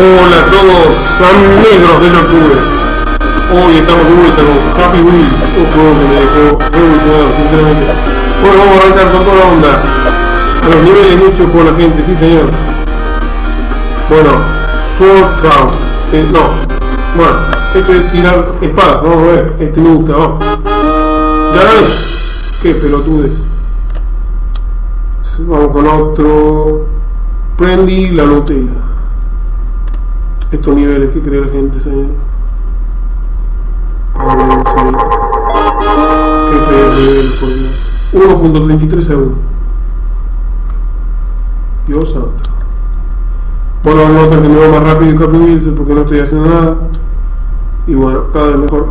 Hola a todos amigos del octubre. Hoy estamos de vuelta con Happy Wheels, un juego que me dejó revolucionado, sinceramente. Bueno, vamos a arrancar con toda la onda. A los niveles hechos por la gente, sí señor. Bueno, Sword Crown. Eh, no, bueno, este es tirar espadas, vamos a ver. Este me gusta, vamos. Ya ves. Qué pelotudes. Vamos con otro. Prendi la Nutella. Estos niveles que cree la gente. A. Qué feo nivel, por Dios. 1.33 segundos. Dios santo. Bueno, nota que me va más rápido que porque no estoy haciendo nada. Y bueno, cada vez mejor.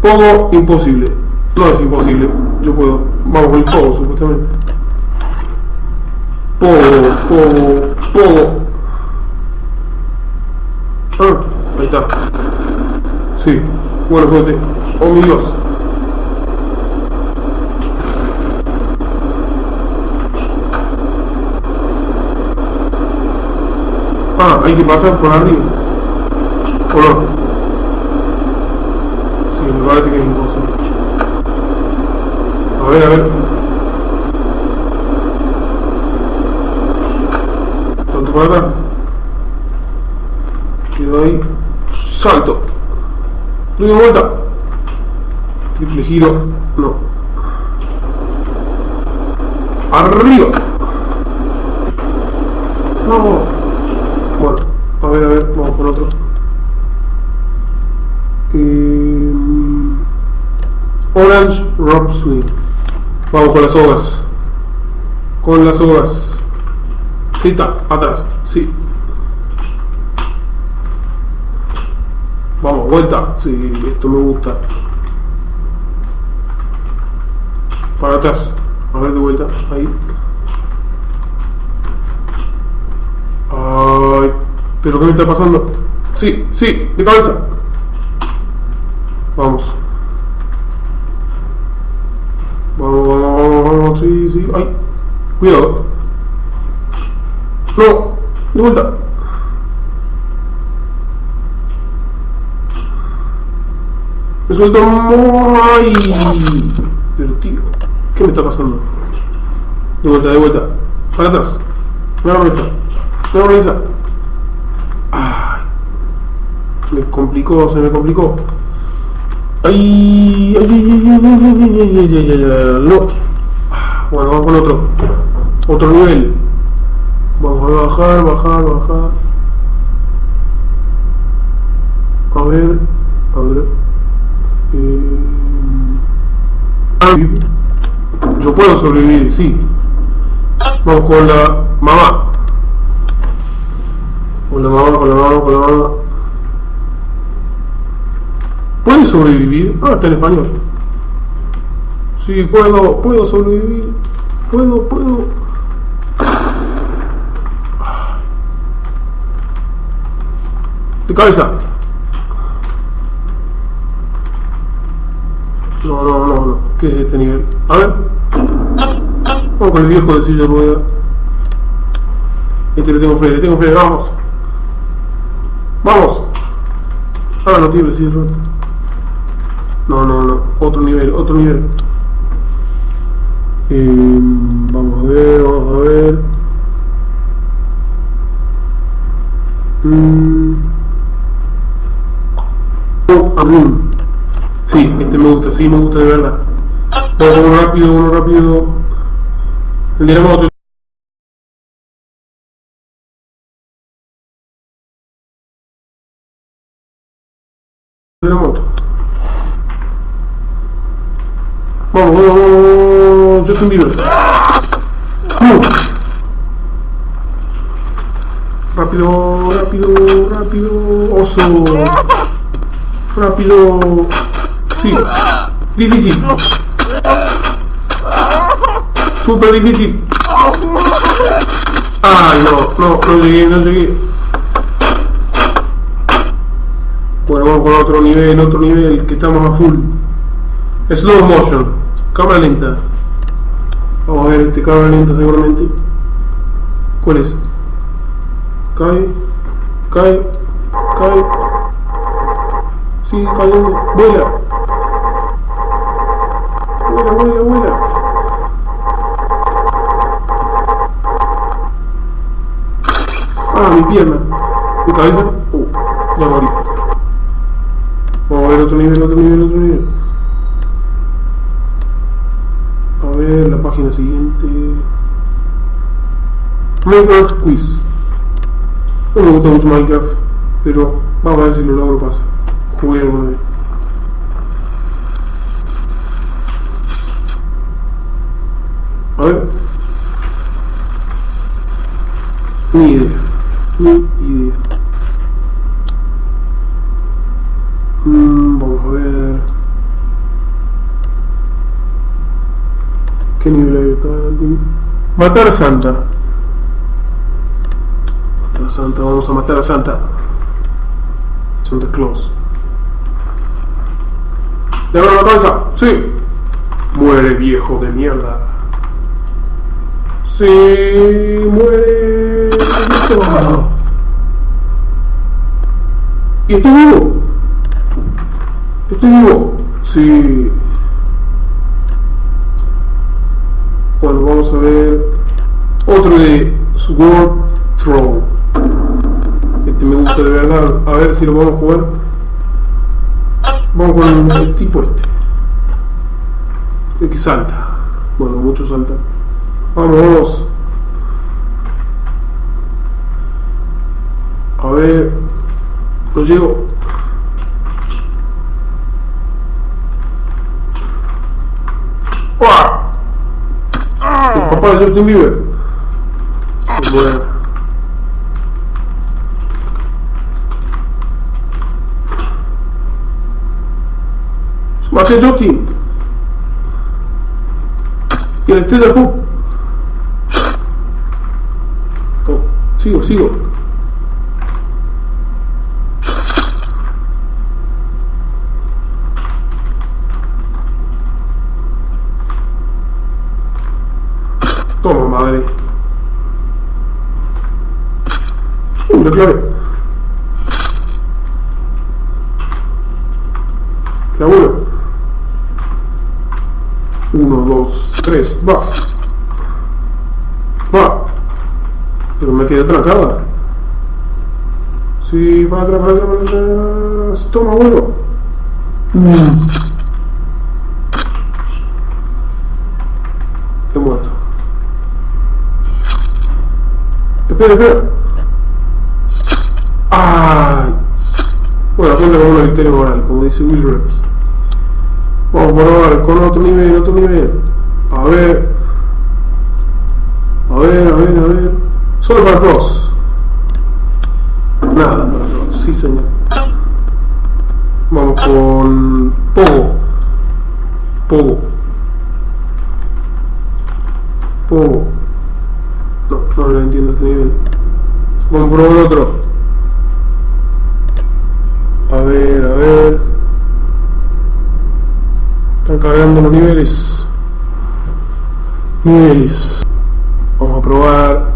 Pogo imposible. No es imposible. Yo puedo. Vamos con el pogo, supuestamente. Pogo, pogo, pogo. Ah, ahí está. Sí, bueno suerte. Oh Dios. Ah, hay que pasar por arriba. ¿O no? Sí, me parece que es imposible. A ver, a ver. Doy vuelta. Triple. No. Arriba. No. Bueno, a ver, a ver, vamos con otro. Eh, Orange Rock Swing. Vamos con las hogas. Con las hogas. Sí, está, atrás. Sí. Vamos, vuelta. Sí, esto me gusta. Para atrás. A ver de vuelta. Ahí. Ay, pero ¿qué me está pasando? Sí, sí, de cabeza. Vamos. Vamos, vamos, vamos, vamos, sí, sí. Ay, cuidado. No, de vuelta. Me Resultó muy... Pero tío, ¿qué me está pasando? De vuelta, de vuelta. Para atrás. Nueva mesa. Nueva mesa. Ay. Me complicó, se me complicó. Ay, ay, ay, ay, ay, no. Bueno, vamos con otro. Otro nivel. Vamos a bajar, bajar, bajar. A ver, a ver. Eh... Yo puedo sobrevivir, sí. Vamos con la mamá. Con la mamá, con la mamá, con la mamá. ¿Puedes sobrevivir? Ah, está en español. Sí, puedo, puedo sobrevivir. Puedo, puedo. De cabeza. No, no, no, no. ¿Qué es este nivel? A ver. Vamos con el viejo de silla rueda. Este le tengo fe, le tengo fe, vamos. Vamos. Ah, no tiene silla de No, no, no. Otro nivel, otro nivel. Eh, vamos a ver, vamos a ver. Mm. Oh. Sí, este me gusta, sí me gusta de verdad. Vamos uno rápido, uno rápido. La moto. De la moto. Vamos, vamos, vamos, Justin Bieber. Uh. Rápido, rápido, rápido, oso. Rápido. Difícil. Súper difícil. Ay, no, no, no llegué, no llegué. Bueno, con otro nivel, otro nivel, que estamos a full. Slow motion, cámara lenta. Vamos a ver este cámara lenta seguramente. ¿Cuál es? Cae, Cae. Cae. Sigue cayendo. Vuela. Ah, mi pierna. Mi cabeza. Uh, ya morí. Vamos a ver otro nivel, otro nivel, otro nivel. A ver la página siguiente. Minecraft Quiz. No me gusta mucho Minecraft, pero vamos a ver si lo logro pasar. Jugué alguna vez. A ver. Ni idea. Ni idea. Mm, vamos a ver. ¿Qué nivel hay acá? Matar a Santa. Matar a Santa, vamos a matar a Santa. Santa Claus. ¿Le la cabeza? Sí. Muere viejo de mierda. Sí, muere. ¿Y estoy vivo? ¿Estoy vivo? Sí. Bueno, vamos a ver otro de Sword Throw. Este me gusta de verdad. A ver si lo podemos jugar. Vamos con el tipo este. El que salta. Bueno, muchos saltan. Vamos, vamos. A ver. Lo llego. ¡Uah! El papá de Justin Bieber. Bueno. El estrella Pop. Oh, sigo, sigo. Toma, madre. Uh, la clave. La uno. Uno, dos, tres, va. Va. Pero me quedé trancada. Sí, para atrás, para atrás, para atrás. Toma, vuelo. He muerto. Espera, espera. ¡Ay! Bueno, cuenta con una victoria moral, como dice Will Rex. Vamos ahora con otro nivel, otro nivel. A ver. A ver, a ver, a ver. Solo para pros. Nada para pros, sí señor. Vamos con Pogo. Pogo. Pogo. No, no lo entiendo este nivel. Vamos por otro. A ver, a ver. Cargando los niveles. Niveles. Vamos a probar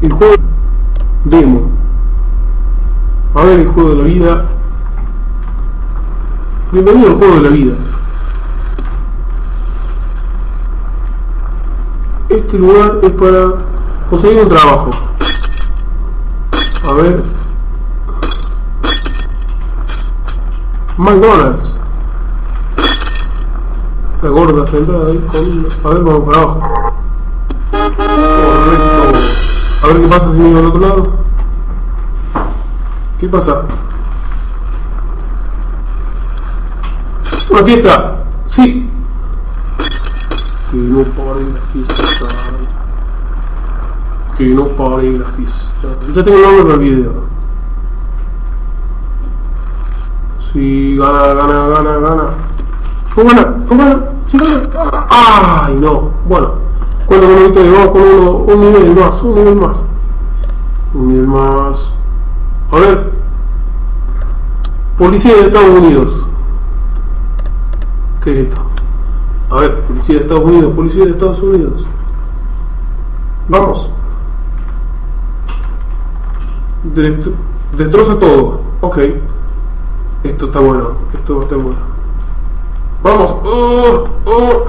el juego demo. A ver el juego de la vida. Bienvenido al juego de la vida. Este lugar es para conseguir un trabajo. A ver. McDonald's. La gorda sentada ahí con... A ver, vamos para abajo. Correcto. A ver qué pasa si miro al otro lado. ¿Qué pasa? ¡Una fiesta! ¡Sí! Que no pare la fiesta. Que no pare la fiesta. Ya tengo el nombre para el video. Sí, gana, gana, gana, gana. ¿Cómo gana? ¿Cómo gana? ¿Sí gana? ¡Ay, no! Bueno, cuando con un vamos con uno, un nivel más, un nivel más. Un nivel más. A ver. Policía de Estados Unidos. ¿Qué es esto? A ver, policía de Estados Unidos, policía de Estados Unidos. Vamos. Destro- destroza todo. Ok. Esto está bueno. Esto estar bueno. Vamos. Oh, oh.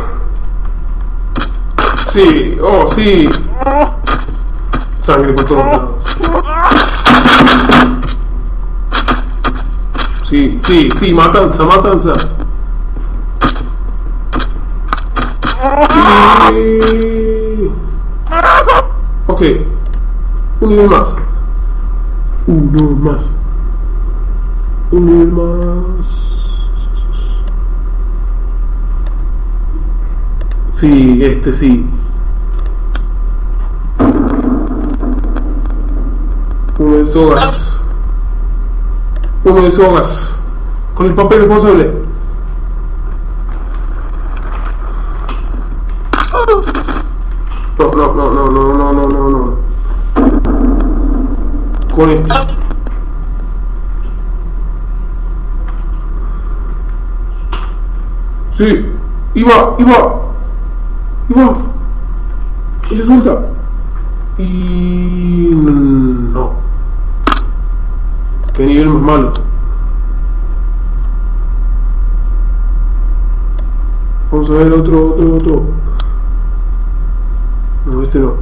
Sí. Oh, sí. Sangre por todos lados. Sí, sí, sí. Matanza, matanza. Sí. Ok. Un nivel más. Uno más. Un nivel más. Sí, este sí. Uno de sogas. Uno de sogas. Con el papel responsable. No, no, no, no, no, no, no, no, no. Con este. Sí, iba, iba, Y se suelta. Y no. Qué nivel más malo. Vamos a ver otro, otro, otro. No, este no.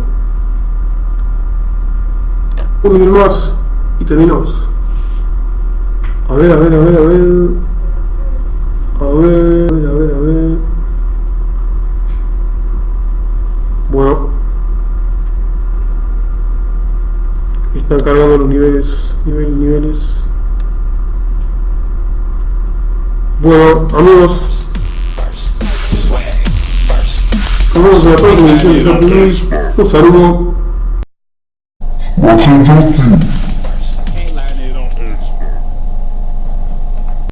Un nivel más y terminamos. A ver, a ver, a ver, a ver. A ver, a ver, a ver, a ver. Bueno. Están cargando los niveles, niveles, niveles. Bueno, amigos. Nos vemos en la próxima edición de. Un saludo.